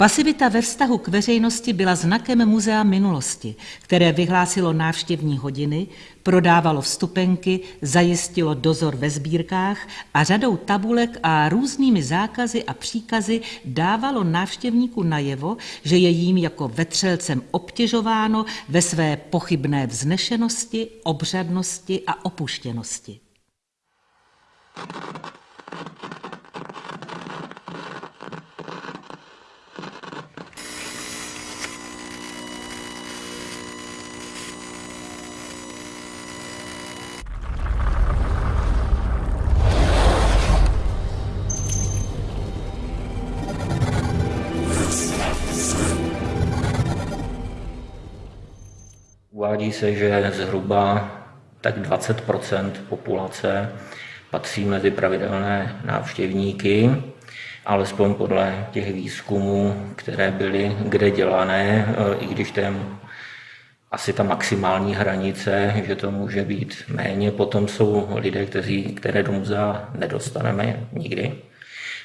Pasivita ve vztahu k veřejnosti byla znakem muzea minulosti, které vyhlásilo návštěvní hodiny, prodávalo vstupenky, zajistilo dozor ve sbírkách a řadou tabulek a různými zákazy a příkazy dávalo návštěvníku najevo, že je jím jako vetřelcem obtěžováno ve své pochybné vznešenosti, obřadnosti a opuštěnosti. Uvádí se, že zhruba tak 20% populace patří mezi pravidelné návštěvníky, alespoň podle těch výzkumů, které byly kde dělané, i když ten asi ta maximální hranice, že to může být méně. Potom jsou lidé, kteří, které do muzea nedostaneme nikdy.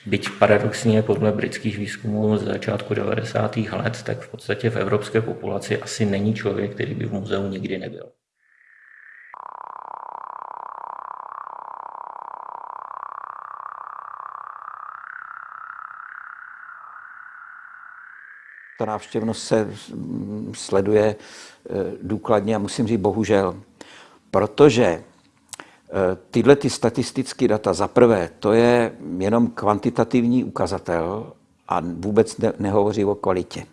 Byť paradoxně podle britských výzkumů z začátku 90. let, tak v podstatě v evropské populaci asi není člověk, který by v muzeu nikdy nebyl. Ta návštěvnost se sleduje eh, důkladně a musím říct bohužel, protože tyhle ty statistické data, za prvé, to je jenom kvantitativní ukazatel a vůbec ne, nehovoří o kvalitě.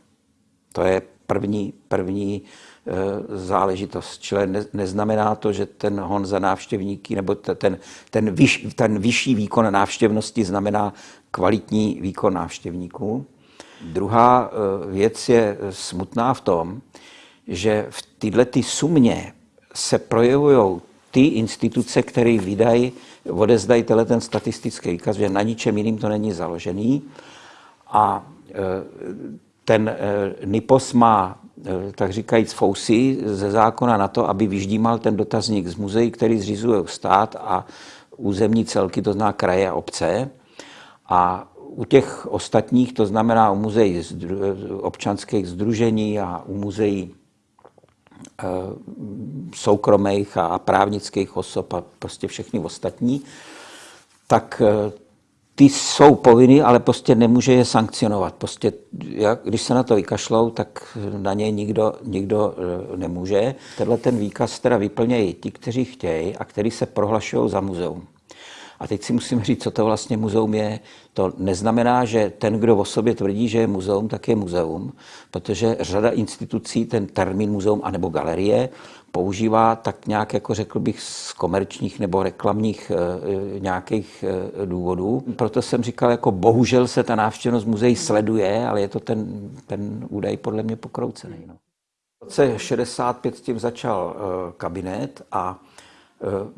To je první, první e, záležitost. Čili ne, neznamená to, že ten hon za návštěvníky nebo ten, ten, vyš, ten vyšší výkon návštěvnosti znamená kvalitní výkon návštěvníků. Druhá e, věc je smutná v tom, že v této sumě se projevují ty instituce, které vydají, odezdají ten statistický výkaz, že na ničem jiným to není založený. A e, ten e, NIPOS má, e, tak říkajíc, fousy ze zákona na to, aby vyždímal ten dotazník z muzeí, který zřizuje stát a územní celky, to zná kraje a obce. A u těch ostatních, to znamená u muzeí občanských združení a u muzeí soukromých a právnických osob a prostě všechny ostatní, tak eh, ty jsou povinny, ale prostě nemůže je sankcionovat. Prostě, jak, když se na to vykašlou, tak na ně nikdo, nikdo eh, nemůže. Tenhle ten výkaz teda vyplnějí ti, kteří chtějí a kteří se prohlašují za muzeum. A teď si musím říct, co to vlastně muzeum je. To neznamená, že ten, kdo o sobě tvrdí, že je muzeum, tak je muzeum, protože řada institucí ten termín muzeum anebo galerie používá tak nějak, jako řekl bych, z komerčních nebo reklamních e, nějakých e, důvodů. Proto jsem říkal, jako bohužel se ta návštěvnost muzeí sleduje, ale je to ten, ten údaj podle mě pokroucený. No. V roce 65 s tím začal e, kabinet a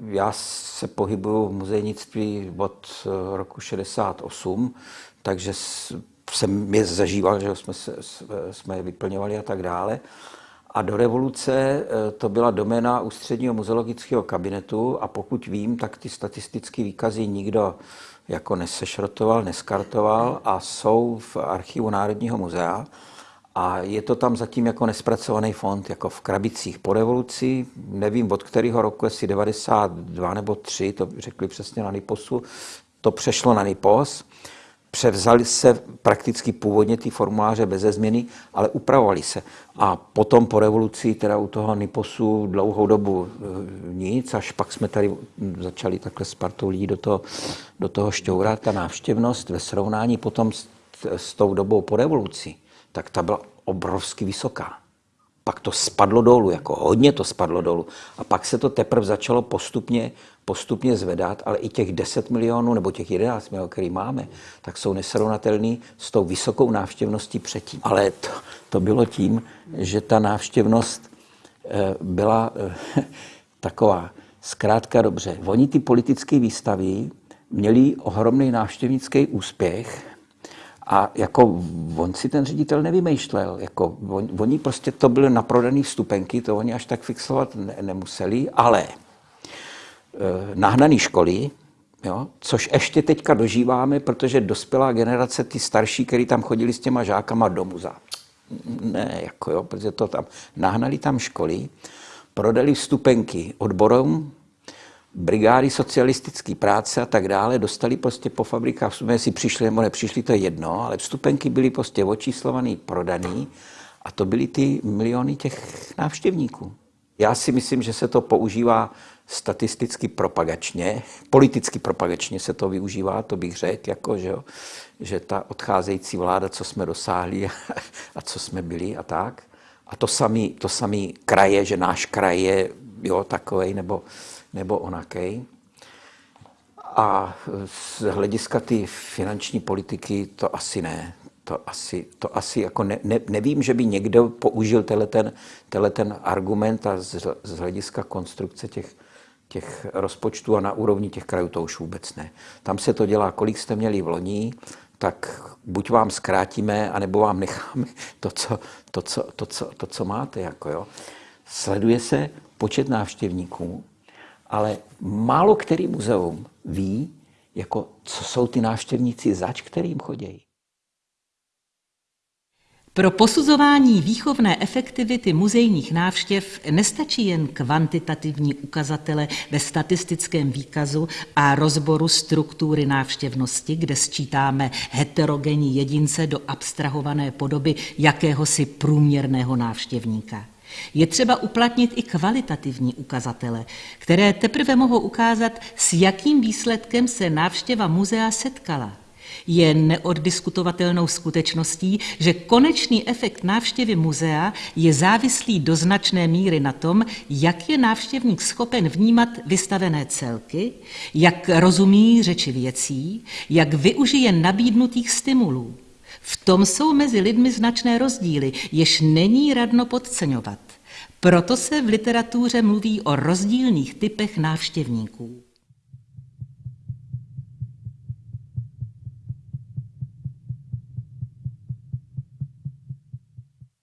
já se pohybuju v muzejnictví od eh, roku 68, takže jsem je zažíval, že jsme, se, jsme je vyplňovali a tak dále. A do revoluce eh, to byla doména ústředního muzeologického kabinetu a pokud vím, tak ty statistické výkazy nikdo jako nesešrotoval, neskartoval a jsou v archivu Národního muzea. A je to tam zatím jako nespracovaný fond, jako v krabicích po revoluci. Nevím, od kterého roku, jestli 92 nebo 3, to řekli přesně na Niposu, to přešlo na Nipos. Převzali se prakticky původně ty formuláře bez změny, ale upravovali se. A potom po revoluci, teda u toho Niposu dlouhou dobu e, nic, až pak jsme tady začali takhle s partou lidí do toho, do toho šťourat. Ta návštěvnost ve srovnání potom s, s tou dobou po revoluci, tak ta byla obrovsky vysoká. Pak to spadlo dolů, jako hodně to spadlo dolů. A pak se to teprve začalo postupně, postupně zvedat, ale i těch 10 milionů nebo těch 11 milionů, který máme, tak jsou nesrovnatelný s tou vysokou návštěvností předtím. Ale to, to bylo tím, že ta návštěvnost eh, byla eh, taková zkrátka dobře. Oni ty politické výstavy měli ohromný návštěvnický úspěch, a jako on si ten ředitel nevymýšlel. Jako on, oni prostě to byly naprodané vstupenky, to oni až tak fixovat ne, nemuseli, ale e, nahnaný školy, Jo? Což ještě teďka dožíváme, protože dospělá generace, ty starší, který tam chodili s těma žákama do muzea. Ne, jako jo, protože to tam nahnali tam školy, prodali vstupenky odborům, brigády socialistické práce a tak dále, dostali prostě po fabrikách, jestli přišli nebo nepřišli, to je jedno, ale vstupenky byly prostě očíslovaný, prodaný a to byly ty miliony těch návštěvníků. Já si myslím, že se to používá statisticky propagačně, politicky propagačně se to využívá, to bych řekl, jako, že, jo, že ta odcházející vláda, co jsme dosáhli a, a co jsme byli a tak. A to samý, to samý kraje, že náš kraj je jo, takovej nebo, nebo onakej. A z hlediska ty finanční politiky to asi ne to asi, to asi jako ne, ne, nevím, že by někdo použil ten, ten argument a z, z hlediska konstrukce těch, těch rozpočtů a na úrovni těch krajů to už vůbec ne. Tam se to dělá, kolik jste měli v loni, tak buď vám zkrátíme, anebo vám necháme to, co, to, co, to, co, to, co máte. Jako jo. Sleduje se počet návštěvníků, ale málo který muzeum ví, jako, co jsou ty návštěvníci zač, kterým chodí. Pro posuzování výchovné efektivity muzejních návštěv nestačí jen kvantitativní ukazatele ve statistickém výkazu a rozboru struktury návštěvnosti, kde sčítáme heterogenní jedince do abstrahované podoby jakéhosi průměrného návštěvníka. Je třeba uplatnit i kvalitativní ukazatele, které teprve mohou ukázat, s jakým výsledkem se návštěva muzea setkala – je neoddiskutovatelnou skutečností, že konečný efekt návštěvy muzea je závislý do značné míry na tom, jak je návštěvník schopen vnímat vystavené celky, jak rozumí řeči věcí, jak využije nabídnutých stimulů. V tom jsou mezi lidmi značné rozdíly, jež není radno podceňovat. Proto se v literatuře mluví o rozdílných typech návštěvníků.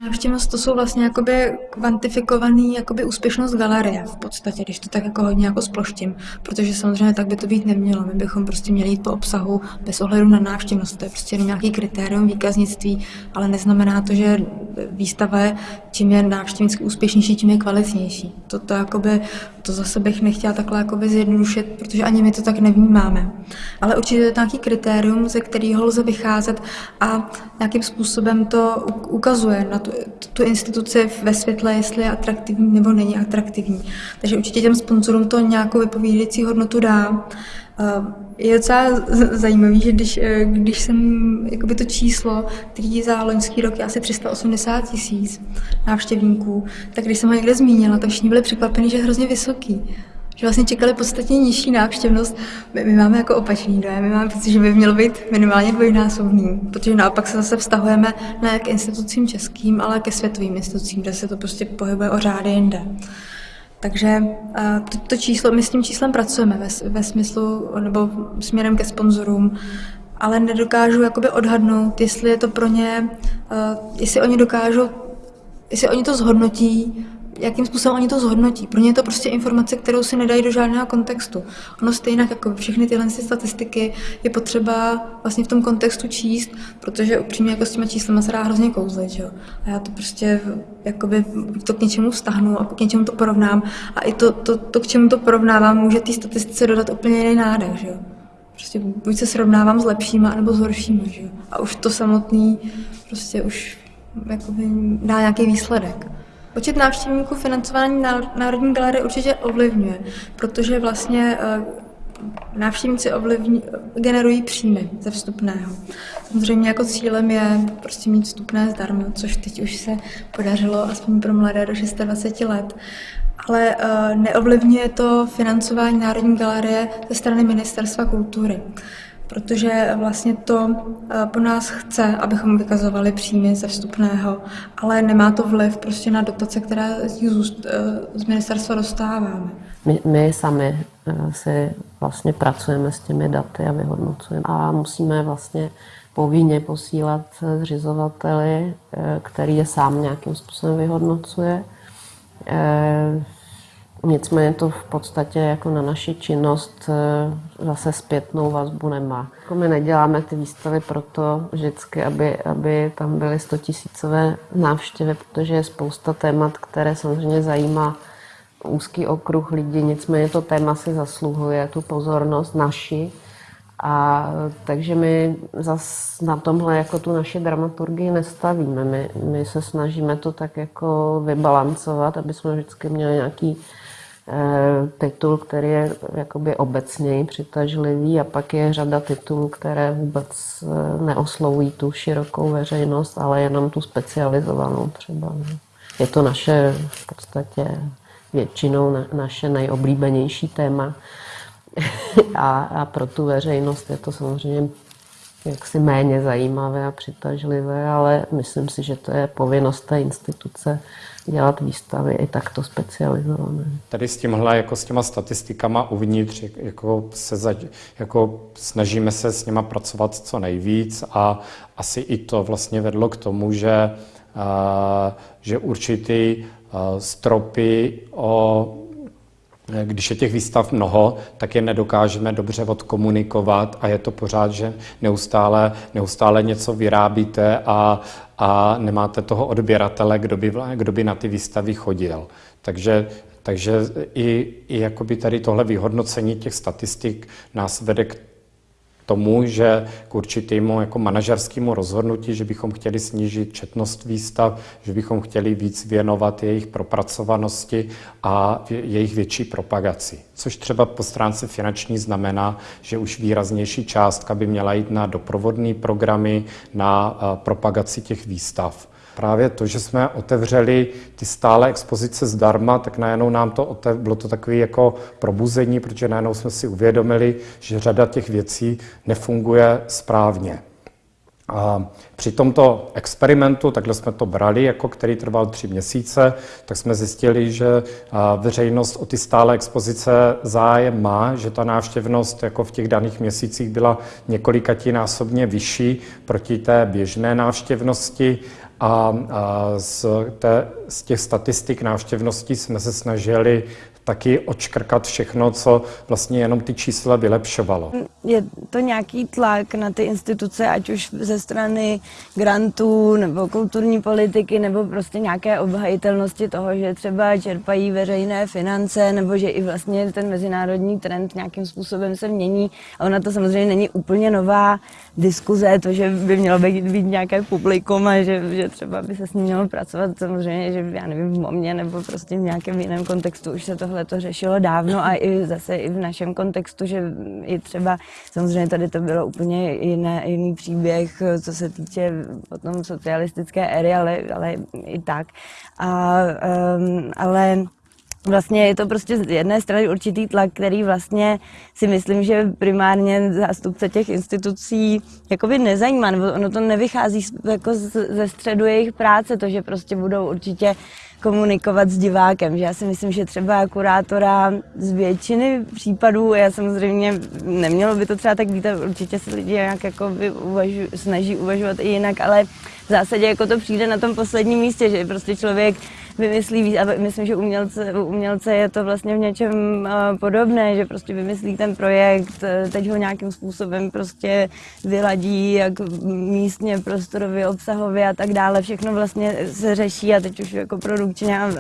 Návštěvnost to jsou vlastně jakoby kvantifikovaný jakoby úspěšnost galerie v podstatě, když to tak jako hodně jako sploštím, protože samozřejmě tak by to být nemělo. My bychom prostě měli jít po obsahu bez ohledu na návštěvnost. To je prostě nějaký kritérium výkaznictví, ale neznamená to, že výstava je, čím je návštěvnicky úspěšnější, tím je kvalitnější. To, to, jakoby, to zase bych nechtěla takhle jakoby zjednodušit, protože ani my to tak nevnímáme. Ale určitě je to nějaký kritérium, ze kterého lze vycházet a nějakým způsobem to ukazuje na tu, tu instituci ve světle, jestli je atraktivní nebo není atraktivní. Takže určitě těm sponzorům to nějakou vypovídající hodnotu dá. Je docela zajímavý, že když, eh, když jsem jakoby to číslo, který za loňský rok je asi 380 tisíc návštěvníků, tak když jsem ho někde zmínila, tak všichni byli překvapeni, že je hrozně vysoký že vlastně čekali podstatně nižší návštěvnost. My, my máme jako opačný dojem, my máme pocit, že by mělo být minimálně dvojnásobný, protože naopak se zase vztahujeme ne k institucím českým, ale ke světovým institucím, kde se to prostě pohybuje o řády jinde. Takže to, to číslo, my s tím číslem pracujeme ve, ve smyslu, nebo směrem ke sponzorům, ale nedokážu jakoby odhadnout, jestli je to pro ně, jestli oni dokážou, jestli oni to zhodnotí jakým způsobem oni to zhodnotí. Pro ně je to prostě informace, kterou si nedají do žádného kontextu. Ono stejně jako všechny tyhle statistiky je potřeba vlastně v tom kontextu číst, protože upřímně jako s těma čísly se dá hrozně kouzlit. Že? A já to prostě jakoby to k něčemu vztahnu a k něčemu to porovnám. A i to, to, to k čemu to porovnávám, může té statistice dodat úplně jiný nádech. Že? Prostě buď se srovnávám s lepšíma, nebo s horšíma. Že? A už to samotný prostě už jakoby dá nějaký výsledek. Počet návštěvníků financování Národní galerie určitě ovlivňuje, protože vlastně eh, návštěvníci ovlivň, generují příjmy ze vstupného. Samozřejmě jako cílem je prostě mít vstupné zdarma, což teď už se podařilo aspoň pro mladé do 26 let. Ale uh, neovlivňuje to financování Národní galerie ze strany Ministerstva kultury protože vlastně to eh, po nás chce, abychom vykazovali příjmy ze vstupného, ale nemá to vliv prostě na dotace, které z, eh, ministerstva dostáváme. My, my sami eh, si vlastně pracujeme s těmi daty a vyhodnocujeme a musíme vlastně povinně posílat zřizovateli, který je sám nějakým způsobem vyhodnocuje Nicméně to v podstatě jako na naši činnost eh, zase zpětnou vazbu nemá. Jako my neděláme ty výstavy proto vždycky, aby, aby tam byly 100 tisícové návštěvy, protože je spousta témat, které samozřejmě zajímá úzký okruh lidí, nicméně to téma si zasluhuje tu pozornost naši. A takže my zas na tomhle jako tu naši dramaturgii nestavíme. My, my se snažíme to tak jako vybalancovat, aby jsme vždycky měli nějaký titul, který je jakoby obecněji přitažlivý a pak je řada titulů, které vůbec eh, neoslovují tu širokou veřejnost, ale jenom tu specializovanou třeba. Je to naše v podstatě většinou naše nejoblíbenější téma a, a pro tu veřejnost je to samozřejmě jaksi méně zajímavé a přitažlivé, ale myslím si, že to je povinnost té instituce dělat výstavy i takto specializované. Tady s tímhle, jako s těma statistikama uvnitř, jako se za, jako snažíme se s nima pracovat co nejvíc a asi i to vlastně vedlo k tomu, že, a, že určitý a, stropy o když je těch výstav mnoho, tak je nedokážeme dobře odkomunikovat a je to pořád, že neustále, neustále něco vyrábíte a, a nemáte toho odběratele, kdo by, kdo by na ty výstavy chodil. Takže, takže i, i jakoby tady tohle vyhodnocení těch statistik nás vede k tomu, že k určitému jako manažerskému rozhodnutí, že bychom chtěli snížit četnost výstav, že bychom chtěli víc věnovat jejich propracovanosti a jejich větší propagaci. Což třeba po stránce finanční znamená, že už výraznější částka by měla jít na doprovodné programy, na propagaci těch výstav. Právě to, že jsme otevřeli ty stále expozice zdarma, tak najednou nám to otev, bylo to takové jako probuzení, protože najednou jsme si uvědomili, že řada těch věcí nefunguje správně. A při tomto experimentu, takhle jsme to brali, jako který trval tři měsíce, tak jsme zjistili, že veřejnost o ty stále expozice zájem má, že ta návštěvnost jako v těch daných měsících byla několikatinásobně vyšší proti té běžné návštěvnosti a, z, té, z těch statistik návštěvnosti jsme se snažili taky očkrkat všechno, co vlastně jenom ty čísla vylepšovalo. Je to nějaký tlak na ty instituce, ať už ze strany grantů nebo kulturní politiky, nebo prostě nějaké obhajitelnosti toho, že třeba čerpají veřejné finance, nebo že i vlastně ten mezinárodní trend nějakým způsobem se mění. A ona to samozřejmě není úplně nová diskuze, to, že by mělo být, být nějaké publikum a že, že třeba by se s ním mělo pracovat, samozřejmě, že já nevím, v MOMě nebo prostě v nějakém jiném kontextu už se tohle to řešilo dávno a i zase i v našem kontextu, že i třeba, samozřejmě tady to bylo úplně jiné, jiný příběh, co se týče potom socialistické éry, ale, ale i tak. A, um, ale vlastně je to prostě z jedné strany určitý tlak, který vlastně si myslím, že primárně zástupce těch institucí jakoby nezajímá, nebo ono to nevychází jako ze středu jejich práce, to, že prostě budou určitě komunikovat s divákem. Že já si myslím, že třeba kurátora z většiny případů, já samozřejmě nemělo by to třeba tak být, určitě se lidi nějak jako uvažu, snaží uvažovat i jinak, ale v zásadě jako to přijde na tom posledním místě, že prostě člověk vymyslí víc a myslím, že umělce, umělce je to vlastně v něčem podobné, že prostě vymyslí ten projekt, eh, teď ho nějakým způsobem prostě vyladí, jak místně, prostorově, obsahově a tak dále, všechno vlastně se řeší a teď už jako produkčně a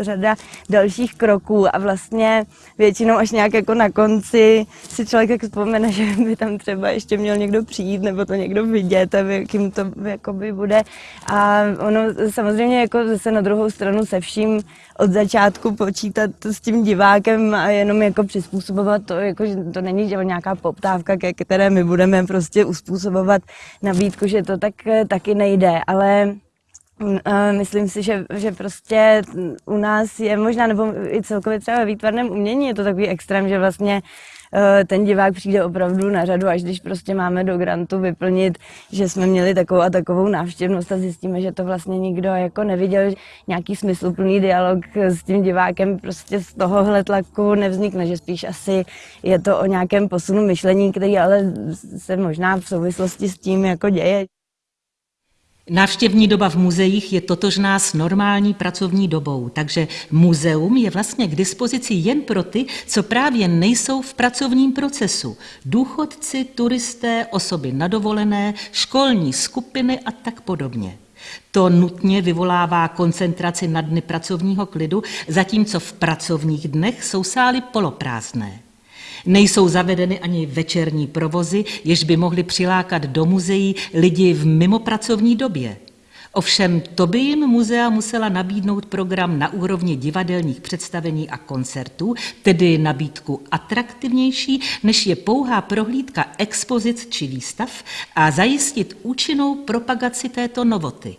řada dalších kroků. A vlastně většinou až nějak jako na konci si člověk jak vzpomene, že by tam třeba ještě měl někdo přijít nebo to někdo vidět a jakým to jakoby bude. A ono samozřejmě jako zase na druhou druhou stranu se vším od začátku počítat s tím divákem a jenom jako přizpůsobovat to, jako, že to není že nějaká poptávka, ke které my budeme prostě uspůsobovat nabídku, že to tak taky nejde, ale mm, Myslím si, že, že prostě u nás je možná, nebo i celkově třeba ve výtvarném umění je to takový extrém, že vlastně Eh, ten divák přijde opravdu na řadu, až když prostě máme do grantu vyplnit, že jsme měli takovou a takovou návštěvnost a zjistíme, že to vlastně nikdo jako neviděl, nějaký smysluplný dialog s tím divákem prostě z tohohle tlaku nevznikne, že spíš asi je to o nějakém posunu myšlení, který ale se možná v souvislosti s tím jako děje. Návštěvní doba v muzeích je totožná s normální pracovní dobou, takže muzeum je vlastně k dispozici jen pro ty, co právě nejsou v pracovním procesu. Důchodci, turisté, osoby nadovolené, školní skupiny a tak podobně. To nutně vyvolává koncentraci na dny pracovního klidu, zatímco v pracovních dnech jsou sály poloprázdné. Nejsou zavedeny ani večerní provozy, jež by mohly přilákat do muzeí lidi v mimopracovní době. Ovšem to by jim muzea musela nabídnout program na úrovni divadelních představení a koncertů, tedy nabídku atraktivnější, než je pouhá prohlídka expozic či výstav a zajistit účinnou propagaci této novoty.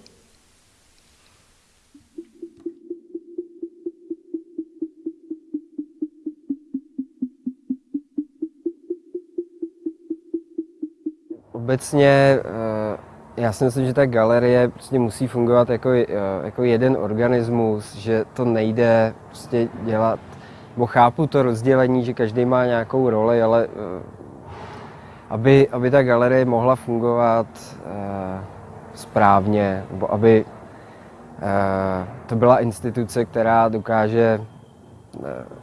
Obecně eh, já si myslím, že ta galerie prostě musí fungovat jako, eh, jako jeden organismus, že to nejde prostě dělat, bo chápu to rozdělení, že každý má nějakou roli, ale eh, aby, aby ta galerie mohla fungovat správně, nebo aby to byla instituce, která dokáže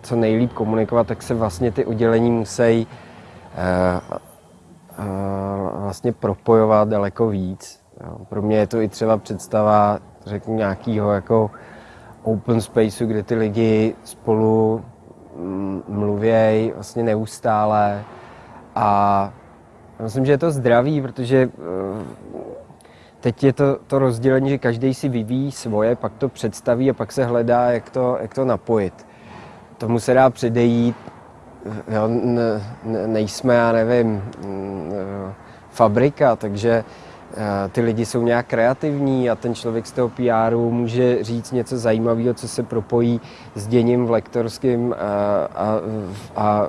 co nejlíp komunikovat, tak se vlastně ty oddělení musí vlastně propojovat daleko víc. Pro mě je to i třeba představa, řeknu, nějakého jako open spaceu, kde ty lidi spolu mm, mluvějí vlastně neustále a myslím, že je to zdravý, protože eh, teď je to, to rozdělení, že každý si vyvíjí svoje, pak to představí a pak se hledá, jak to, jak to napojit. Tomu se dá předejít, jo, ne, nejsme, já nevím, fabrika, takže eh, ty lidi jsou nějak kreativní a ten člověk z toho PR může říct něco zajímavého, co se propojí s děním v lektorském a, eh, a, a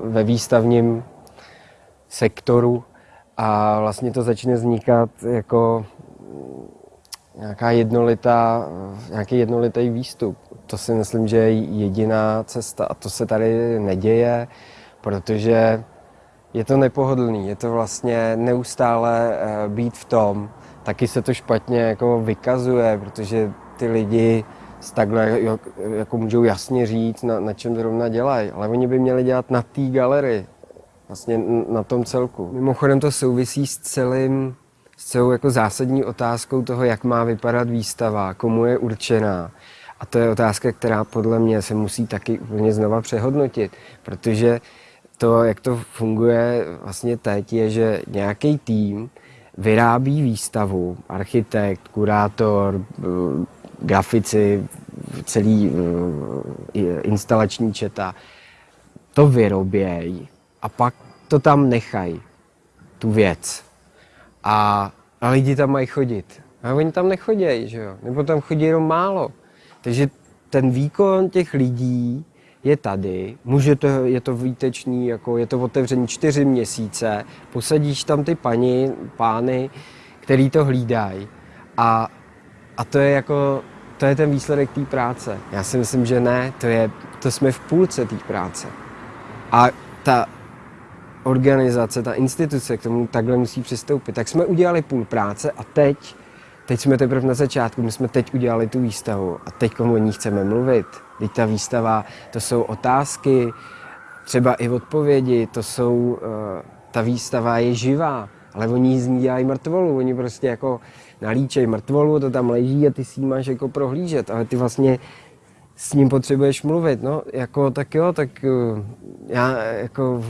ve výstavním sektoru a vlastně to začne vznikat jako nějaká jednolitá, nějaký jednolitý výstup. To si myslím, že je jediná cesta a to se tady neděje, protože je to nepohodlný, je to vlastně neustále eh, být v tom. Taky se to špatně jako vykazuje, protože ty lidi takhle jako můžou jasně říct, na, na čem zrovna dělají, ale oni by měli dělat na té galerii, vlastně na tom celku. Mimochodem to souvisí s celým, s celou jako zásadní otázkou toho, jak má vypadat výstava, komu je určená. A to je otázka, která podle mě se musí taky úplně znova přehodnotit, protože to, jak to funguje vlastně teď, je, že nějaký tým vyrábí výstavu, architekt, kurátor, eh, grafici, celý eh, instalační četa, to vyrobějí a pak to tam nechají, tu věc. A, a lidi tam mají chodit. A oni tam nechodějí, že jo? Nebo tam chodí jenom málo. Takže ten výkon těch lidí je tady, může to, je to výtečný, jako je to otevření čtyři měsíce, posadíš tam ty paní, pány, který to hlídají a, a to je jako, to je ten výsledek té práce. Já si myslím, že ne, to, je, to jsme v půlce té práce. A ta organizace, ta instituce k tomu takhle musí přistoupit. Tak jsme udělali půl práce a teď, teď jsme teprve na začátku, my jsme teď udělali tu výstavu a teď o ní chceme mluvit. Teď ta výstava, to jsou otázky, třeba i odpovědi, to jsou, uh, ta výstava je živá, ale oni z ní dělají mrtvolu, oni prostě jako nalíčejí mrtvolu, to tam leží a ty si máš jako prohlížet, ale ty vlastně s ním potřebuješ mluvit, no, jako tak jo, tak uh, já jako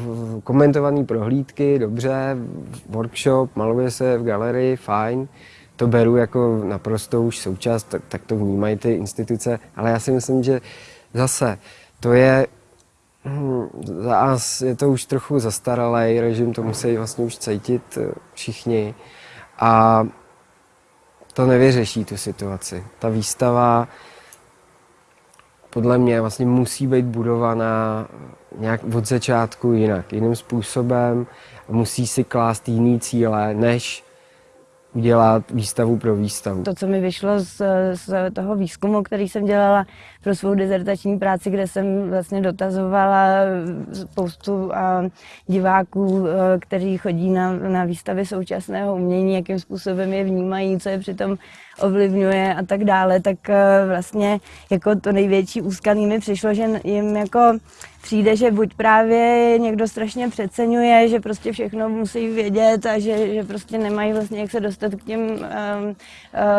komentovaný prohlídky, dobře, workshop, maluje se v galerii, fajn, to beru jako naprosto už součást, tak, tak to vnímají ty instituce, ale já si myslím, že zase to je, hm, za nás je to už trochu zastaralý režim, to musí vlastně už cítit eh, všichni a to nevyřeší tu situaci. Ta výstava podle mě vlastně musí být budovaná nějak od začátku jinak, jiným způsobem, musí si klást jiný cíle, než udělat výstavu pro výstavu. To, co mi vyšlo z, z toho výzkumu, který jsem dělala pro svou dizertační práci, kde jsem vlastně dotazovala spoustu diváků, kteří chodí na, na výstavy současného umění, jakým způsobem je vnímají, co je přitom ovlivňuje a tak dále, tak vlastně jako to největší úskalí mi přišlo, že jim jako přijde, že buď právě někdo strašně přeceňuje, že prostě všechno musí vědět a že, že prostě nemají vlastně jak se dostat k těm um, uh,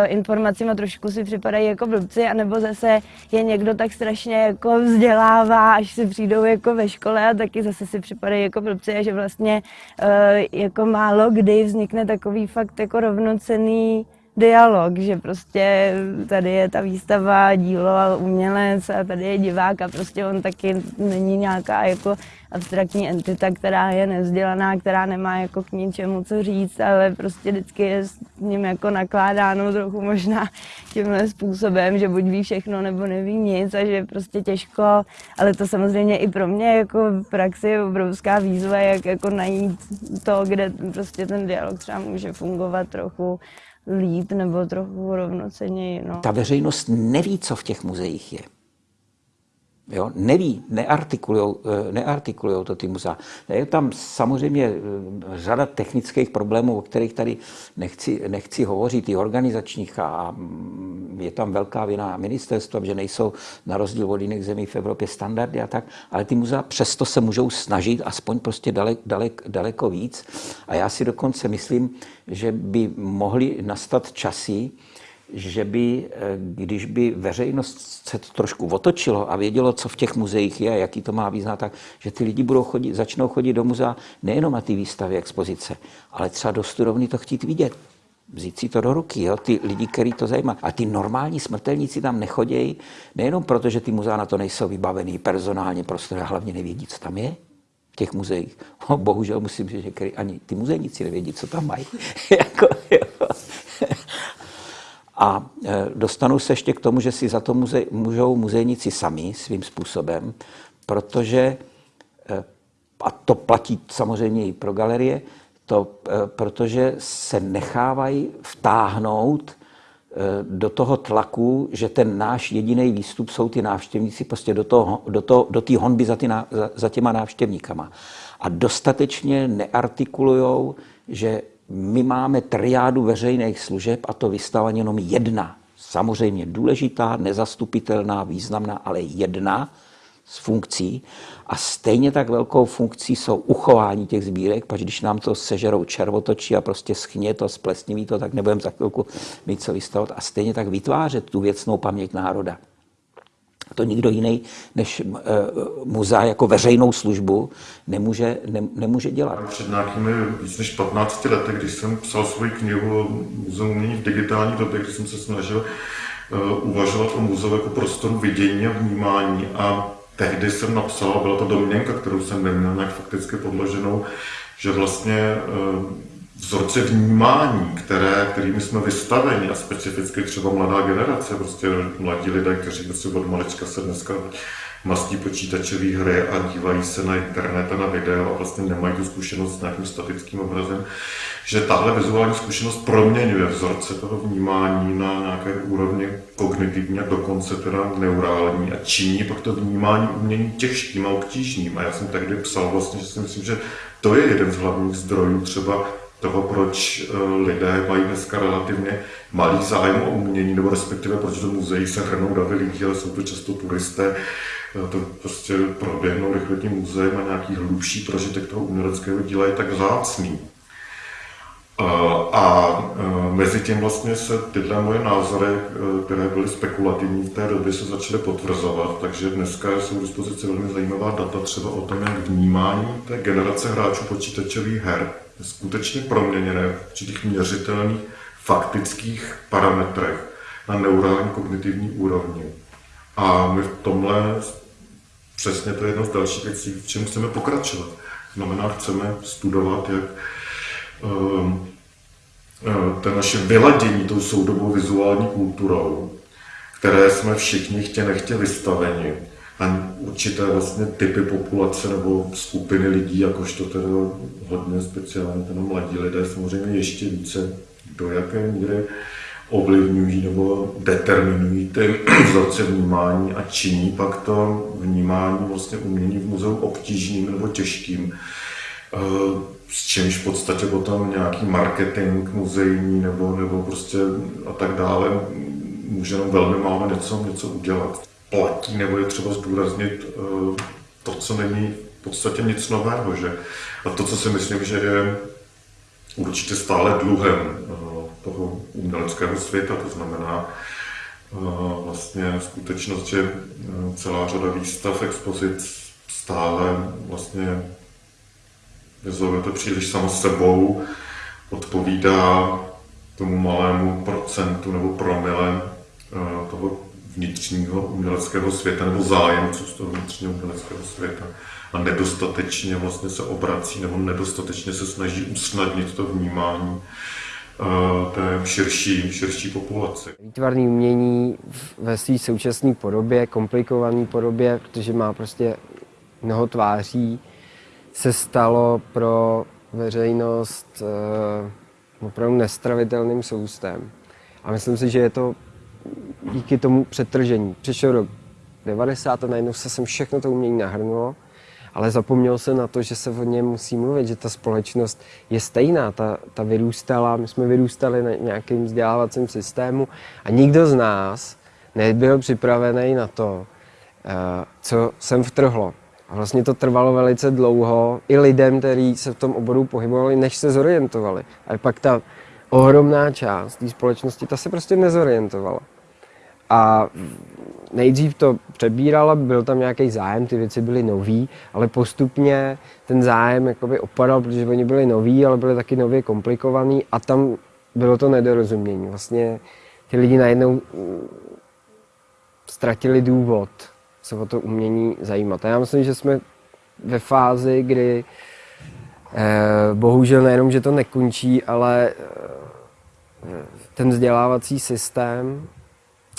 informacím a trošku si připadají jako blbci, anebo zase je někdo tak strašně jako vzdělává, až si přijdou jako ve škole a taky zase si připadají jako blbci a že vlastně uh, jako málo kdy vznikne takový fakt jako rovnocený dialog, že prostě tady je ta výstava, dílo a umělec a tady je divák a prostě on taky není nějaká jako abstraktní entita, která je nevzdělaná, která nemá jako k ničemu co říct, ale prostě vždycky je s ním jako nakládáno trochu možná tímhle způsobem, že buď ví všechno nebo neví nic a že prostě těžko, ale to samozřejmě i pro mě jako v praxi je obrovská výzva, jak jako najít to, kde prostě ten dialog třeba může fungovat trochu líp nebo trochu rovnoceněji. No. Ta veřejnost neví, co v těch muzeích je. Jo, neví, neartikulujou, eh, to ty muzea. Je tam samozřejmě eh, řada technických problémů, o kterých tady nechci, nechci hovořit, i organizačních a mm, je tam velká vina ministerstva, že nejsou na rozdíl od jiných zemí v Evropě standardy a tak, ale ty muzea přesto se můžou snažit aspoň prostě dalek, dalek, daleko víc. A já si dokonce myslím, že by mohly nastat časy, že by, eh, když by veřejnost se to trošku otočilo a vědělo, co v těch muzeích je, jaký to má význam, tak že ty lidi budou chodit, začnou chodit do muzea nejenom na ty výstavy, expozice, ale třeba do studovny to chtít vidět. Vzít si to do ruky, jo? ty lidi, který to zajímá. A ty normální smrtelníci tam nechodějí, nejenom proto, že ty muzea na to nejsou vybavený personálně, prostě hlavně nevědí, co tam je v těch muzeích. Bohužel musím říct, že ani ty muzejníci nevědí, co tam mají. jako, jo. A e, dostanu se ještě k tomu, že si za to muze, můžou muzejníci sami svým způsobem, protože, e, a to platí samozřejmě i pro galerie, to, e, protože se nechávají vtáhnout do toho tlaku, že ten náš jediný výstup jsou ty návštěvníci prostě do, toho, do, toho, do té honby za, ty, za, za těma návštěvníkama. A dostatečně neartikulujou, že my máme triádu veřejných služeb a to vystává jenom jedna. Samozřejmě důležitá, nezastupitelná, významná, ale jedna z funkcí. A stejně tak velkou funkcí jsou uchování těch sbírek, protože když nám to sežerou červotočí a prostě schně to, splesniví to, tak nebudeme za chvilku mít co vystavovat. A stejně tak vytvářet tu věcnou paměť národa to nikdo jiný než uh, muzea jako veřejnou službu nemůže, ne, nemůže dělat. Před nějakými víc než 15 lety, když jsem psal svoji knihu Muzeum umění v digitální době, kdy jsem se snažil uh, uvažovat o muzeu jako prostoru vidění a vnímání a tehdy jsem napsal, byla to domněnka, kterou jsem neměl nějak fakticky podloženou, že vlastně uh, vzorce vnímání, které, kterými jsme vystaveni a specificky třeba mladá generace, prostě mladí lidé, kteří prostě od malička se dneska mastí počítačové hry a dívají se na internet a na video a vlastně nemají tu zkušenost s nějakým statickým obrazem, že tahle vizuální zkušenost proměňuje vzorce toho vnímání na nějaké úrovni kognitivní a dokonce teda neurální a činí pak to vnímání umění těžkým a obtížným. A já jsem tehdy psal vlastně, že si myslím, že to je jeden z hlavních zdrojů třeba toho, proč eh, lidé mají dneska relativně malý zájem o umění, nebo respektive proč do muzeí se hrnou davy lidí, ale jsou to často turisté, eh, to prostě proběhnou rychle tím muzeem a nějaký hlubší prožitek toho uměleckého díla je tak vzácný. Eh, a mezi tím vlastně se tyhle moje názory, které byly spekulativní v té době, se začaly potvrzovat, takže dneska jsou k dispozici velmi zajímavá data třeba o tom, jak vnímání té generace hráčů počítačových her skutečně proměněné v určitých měřitelných faktických parametrech na neurální kognitivní úrovni. A my v tomhle přesně to je jedno z dalších věcí, v čem chceme pokračovat. Znamená, chceme studovat, jak um, to naše vyladění tou soudobou vizuální kulturou, které jsme všichni chtě nechtě vystaveni, a určité vlastně typy populace nebo skupiny lidí, jakožto teda hodně speciálně teda mladí lidé, samozřejmě ještě více do jaké míry ovlivňují nebo determinují ty vzorce vnímání a činí pak to vnímání vlastně umění v muzeu obtížným nebo těžkým. Eh, s čímž v podstatě potom nějaký marketing muzejní nebo, nebo prostě a tak dále může jenom velmi málo něco, něco udělat. Platí nebo je třeba zdůraznit eh, to, co není v podstatě nic nového. Že? A to, co si myslím, že je určitě stále dluhem eh, toho uměleckého světa, to znamená vlastně skutečnost, že celá řada výstav, expozic stále vlastně to příliš samo sebou, odpovídá tomu malému procentu nebo promile eh, toho vnitřního uměleckého světa nebo zájemců z toho vnitřního uměleckého světa a nedostatečně vlastně se obrací nebo nedostatečně se snaží usnadnit to vnímání eh, té širší, širší populace. Výtvarné umění ve své současné podobě, komplikované podobě, protože má prostě mnoho tváří, se stalo pro veřejnost uh, opravdu nestravitelným soustem. A myslím si, že je to díky tomu přetržení. Přišel rok 90 a najednou se sem všechno to umění nahrnulo, ale zapomněl se na to, že se o něm musí mluvit, že ta společnost je stejná, ta, ta vyrůstala, my jsme vyrůstali na nějakým vzdělávacím systému a nikdo z nás nebyl připravený na to, uh, co sem vtrhlo. A vlastně to trvalo velice dlouho i lidem, kteří se v tom oboru pohybovali, než se zorientovali. A pak ta ohromná část té společnosti, ta se prostě nezorientovala. A nejdřív to přebírala, byl tam nějaký zájem, ty věci byly nový, ale postupně ten zájem jakoby opadal, protože oni byli noví, ale byli taky nově komplikovaný a tam bylo to nedorozumění. Vlastně ty lidi najednou mm, ztratili důvod se o to umění zajímat. A já myslím, že jsme ve fázi, kdy eh, bohužel nejenom, že to nekončí, ale eh, ten vzdělávací systém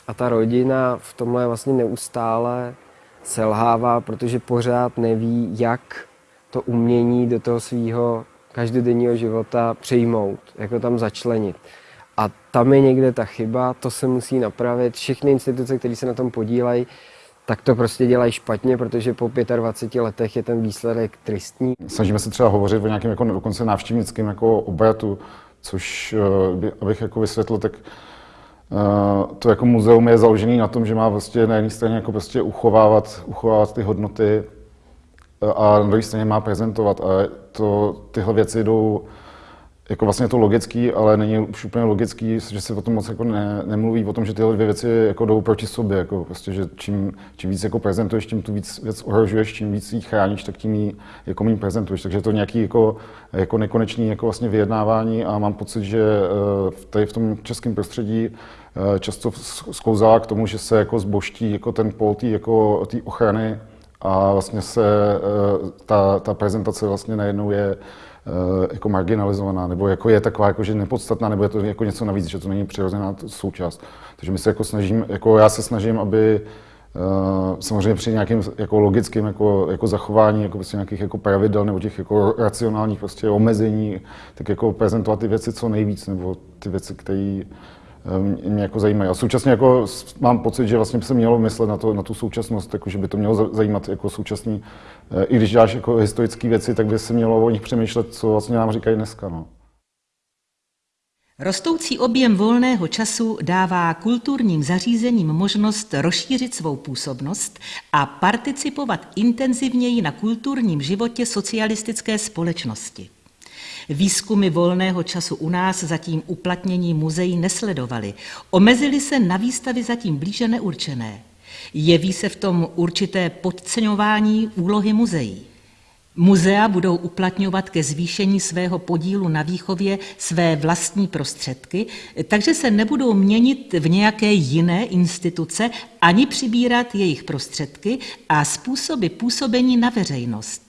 a ta rodina v tomhle vlastně neustále selhává, protože pořád neví, jak to umění do toho svého každodenního života přijmout, jak ho tam začlenit. A tam je někde ta chyba, to se musí napravit. Všechny instituce, které se na tom podílejí, tak to prostě dělají špatně, protože po 25 letech je ten výsledek tristní. Snažíme se třeba hovořit o nějakém jako dokonce návštěvnickém jako obratu, což eh, abych jako vysvětlil, tak to jako muzeum je založený na tom, že má vlastně na jedné straně jako prostě uchovávat, uchovávat ty hodnoty eh, a na druhé straně má prezentovat. A to, tyhle věci jdou jako vlastně to logický, ale není už úplně logický, že se o tom moc jako ne, nemluví, o tom, že tyhle dvě věci jako jdou proti sobě, jako prostě, že čím, čím víc jako prezentuješ, tím tu víc věc ohrožuješ, čím víc ji chráníš, tak tím ji jako méně prezentuješ. Takže to nějaký jako, jako nekonečný jako vlastně vyjednávání a mám pocit, že eh, tady v tom českém prostředí eh, často sklouzává k tomu, že se jako zboští jako ten pol tý, jako ochrany a vlastně se eh, ta, ta prezentace vlastně najednou je jako marginalizovaná, nebo jako je taková jako, že nepodstatná, nebo je to jako něco navíc, že to není přirozená součást. Takže my se jako snažím, jako já se snažím, aby Uh, samozřejmě při nějakém jako logickém jako, jako zachování jako prostě nějakých jako pravidel nebo těch jako racionálních prostě omezení, tak jako prezentovat ty věci co nejvíc, nebo ty věci, které Eh, mě jako zajímají. A současně jako mám pocit, že vlastně by se mělo myslet na, to, na tu současnost, jako, že by to mělo zajímat jako současný, eh, i když děláš jako historické věci, tak by se mělo o nich přemýšlet, co vlastně nám říkají dneska. No. Rostoucí objem volného času dává kulturním zařízením možnost rozšířit svou působnost a participovat intenzivněji na kulturním životě socialistické společnosti. Výzkumy volného času u nás zatím uplatnění muzeí nesledovaly. Omezily se na výstavy zatím blíže neurčené. Jeví se v tom určité podceňování úlohy muzeí. Muzea budou uplatňovat ke zvýšení svého podílu na výchově své vlastní prostředky, takže se nebudou měnit v nějaké jiné instituce ani přibírat jejich prostředky a způsoby působení na veřejnost.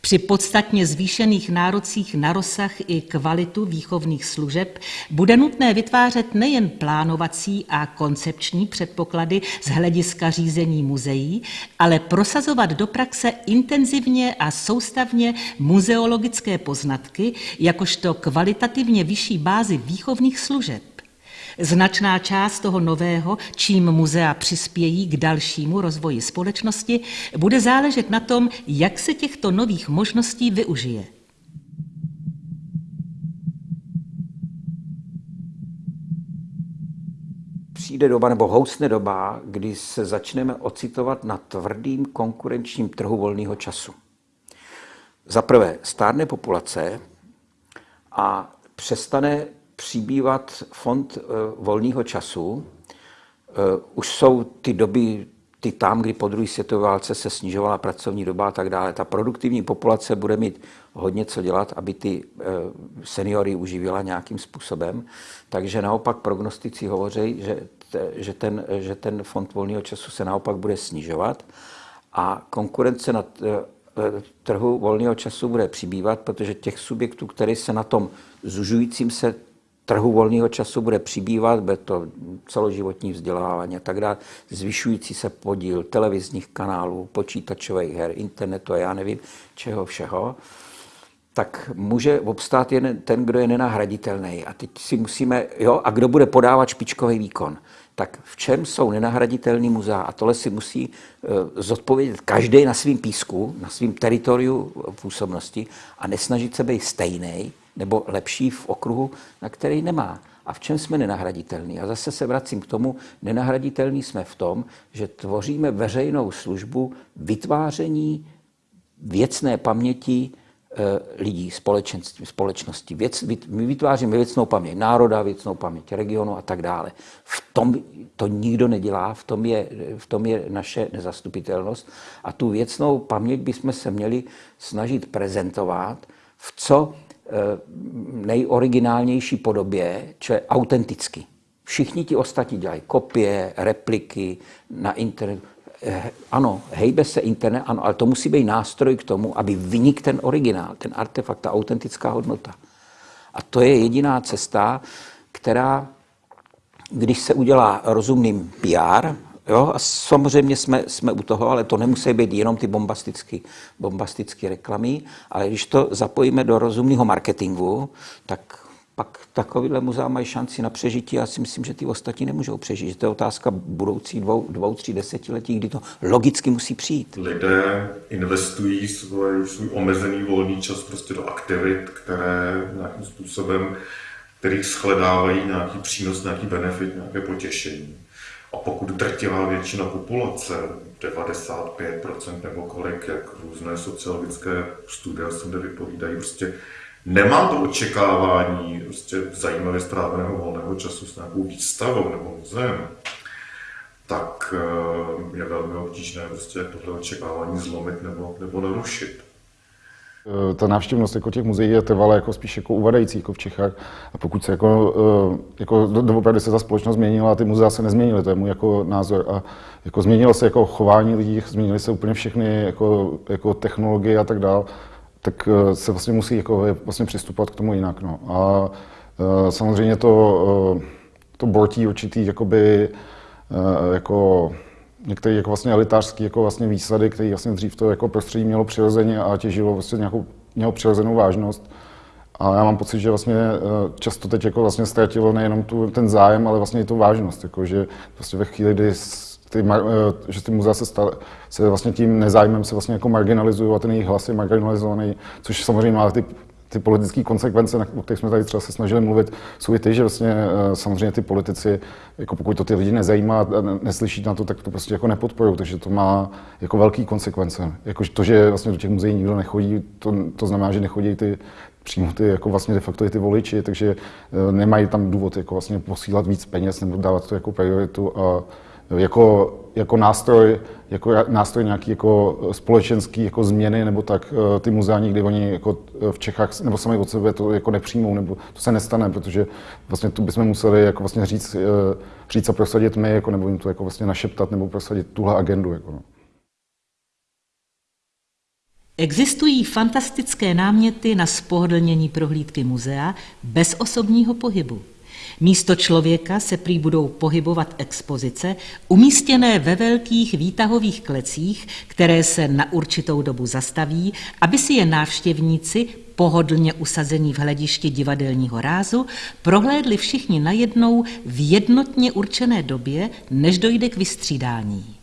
Při podstatně zvýšených nárocích na rozsah i kvalitu výchovných služeb bude nutné vytvářet nejen plánovací a koncepční předpoklady z hlediska řízení muzeí, ale prosazovat do praxe intenzivně a soustavně muzeologické poznatky, jakožto kvalitativně vyšší bázi výchovných služeb. Značná část toho nového, čím muzea přispějí k dalšímu rozvoji společnosti, bude záležet na tom, jak se těchto nových možností využije. Přijde doba nebo housne doba, kdy se začneme ocitovat na tvrdým konkurenčním trhu volného času. Za prvé, stárne populace a přestane přibývat fond eh, volného času. Eh, už jsou ty doby, ty tam, kdy po druhé světové válce se snižovala pracovní doba a tak dále. Ta produktivní populace bude mít hodně co dělat, aby ty eh, seniory uživila nějakým způsobem. Takže naopak prognostici hovoří, že, že, ten, že ten fond volného času se naopak bude snižovat a konkurence na trhu volného času bude přibývat, protože těch subjektů, které se na tom zužujícím se trhu volného času bude přibývat, bude to celoživotní vzdělávání a tak dále, zvyšující se podíl televizních kanálů, počítačových her, internetu a já nevím čeho všeho, tak může obstát jen ten, kdo je nenahraditelný. A teď si musíme, jo, a kdo bude podávat špičkový výkon. Tak v čem jsou nenahraditelný muzea? A tohle si musí uh, zodpovědět každý na svým písku, na svým teritoriu působnosti a nesnažit se být stejný, nebo lepší v okruhu, na který nemá. A v čem jsme nenahraditelní? A zase se vracím k tomu, nenahraditelní jsme v tom, že tvoříme veřejnou službu vytváření věcné paměti e, lidí, společenství, společnosti. Věc, my vytváříme věcnou paměť národa, věcnou paměť regionu a tak dále. V tom to nikdo nedělá, v tom je, v tom je naše nezastupitelnost. A tu věcnou paměť bychom se měli snažit prezentovat v co Eh, nejoriginálnější podobě, je autenticky. Všichni ti ostatní dělají kopie, repliky na internetu. Eh, ano, hejbe se internet, ano, ale to musí být nástroj k tomu, aby vynik ten originál, ten artefakt, ta autentická hodnota. A to je jediná cesta, která, když se udělá rozumným PR, Jo? A samozřejmě jsme, jsme u toho, ale to nemusí být jenom ty bombastické bombastické reklamy, ale když to zapojíme do rozumného marketingu, tak pak takovýhle muzea mají šanci na přežití. Já si myslím, že ty ostatní nemůžou přežít. To je otázka budoucí dvou, dvou, tří desetiletí, kdy to logicky musí přijít. Lidé investují svůj, svůj omezený volný čas prostě do aktivit, které nějakým způsobem, kterých shledávají nějaký přínos, nějaký benefit, nějaké potěšení. A pokud drtivá většina populace, 95% nebo kolik, jak různé sociologické studie se vypovídají, prostě nemá to očekávání prostě zajímavě stráveného volného času s nějakou výstavou nebo muzeem, tak eh, je velmi obtížné prostě tohle očekávání zlomit nebo, nebo narušit. Eh, ta návštěvnost jako těch muzeí je trvalé jako spíš jako uvadající jako v Čechách. A pokud se jako, eh, jako doopravdy se ta společnost změnila a ty muzea se nezměnily, to je můj jako názor. A jako změnilo se jako chování lidí, změnily se úplně všechny jako, jako technologie a tak dále, tak eh, se vlastně musí jako vlastně přistupovat k tomu jinak. No. A samozřejmě to, to bortí určitý jakoby, jako některé jako vlastně elitářské jako vlastně výsady, které vlastně dřív to jako prostředí mělo přirozeně a těžilo vlastně nějakou, mělo přirozenou vážnost. A já mám pocit, že vlastně eh, často teď jako vlastně ztratilo nejenom tu, ten zájem, ale vlastně i tu vážnost. Jako, že vlastně ve chvíli, kdy ty, eh, že ty muzea se, staly, se vlastně tím nezájmem se vlastně jako marginalizují a ten jejich hlas je marginalizovaný, což samozřejmě má ty ty politické konsekvence, o kterých jsme tady třeba se snažili mluvit, jsou i ty, že vlastně eh, samozřejmě ty politici, jako pokud to ty lidi nezajímá neslyší na to, tak to prostě jako nepodporují, takže to má jako velký konsekvence. Jako to, že vlastně do těch muzeí nikdo nechodí, to, to znamená, že nechodí ty přímo ty, jako vlastně de facto i ty voliči, takže eh, nemají tam důvod jako vlastně posílat víc peněz nebo dávat to jako prioritu a jako, jako nástroj, jako nástroj nějaký jako společenský jako změny, nebo tak eh, ty muzea nikdy oni jako eh, v Čechách nebo sami od sebe to jako nepřijmou, nebo to se nestane, protože vlastně tu bychom museli jako vlastně říct, eh, říct a prosadit my, jako, nebo jim to jako vlastně našeptat, nebo prosadit tuhle agendu. Jako no. Existují fantastické náměty na spohodlnění prohlídky muzea bez osobního pohybu. Místo člověka se prý budou pohybovat expozice, umístěné ve velkých výtahových klecích, které se na určitou dobu zastaví, aby si je návštěvníci, pohodlně usazení v hledišti divadelního rázu, prohlédli všichni najednou v jednotně určené době, než dojde k vystřídání.